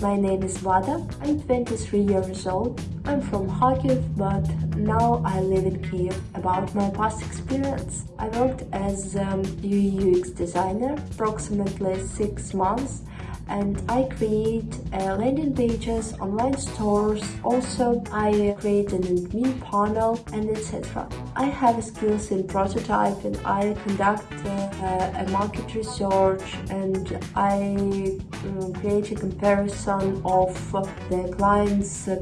My name is Vada. I'm 23 years old. I'm from Kharkiv, but now I live in Kiev. About my past experience, I worked as a UX designer approximately six months and I create uh, landing pages, online stores, also I create an admin panel and etc. I have skills in prototyping, I conduct uh, a market research and I uh, create a comparison of the client's uh,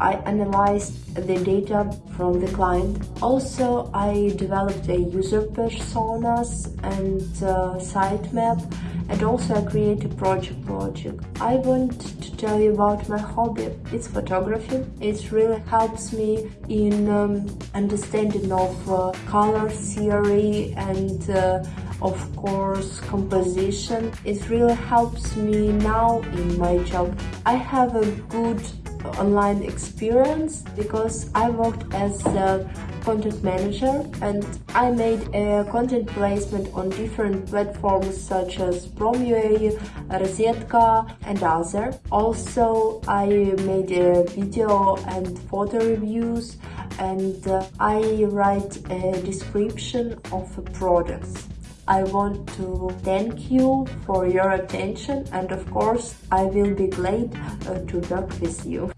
I analyzed the data from the client. Also, I developed a user personas and uh, sitemap and also I create a project logic. I want to tell you about my hobby. It's photography. It really helps me in um, understanding of uh, color theory and uh, of course composition. It really helps me now in my job. I have a good online experience because I worked as a content manager and I made a content placement on different platforms such as Prom.ua, Rozetka and other. Also I made a video and photo reviews and uh, I write a description of products. I want to thank you for your attention and of course I will be glad uh, to work with you.